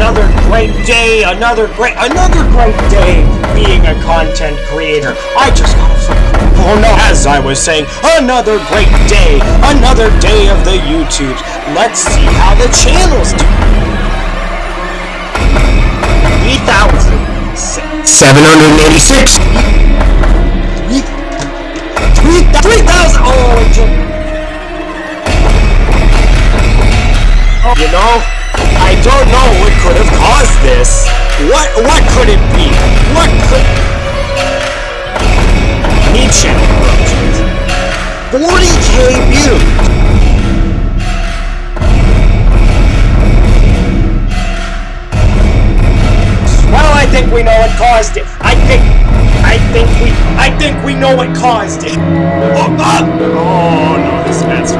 another great day, another great, another great day being a content creator. I just got a flip. Oh no, as I was saying, another great day, another day of the YouTube. Let's see how the channels do. 3,000. 786. 3,000! Oh, it just... Oh, You know, I don't know what could have caused this. What what could it be? What could Need channel corruptions. 40k views. Well, I think we know what caused it. I think I think we I think we know what caused it. Oh, ah! Oh no, this man's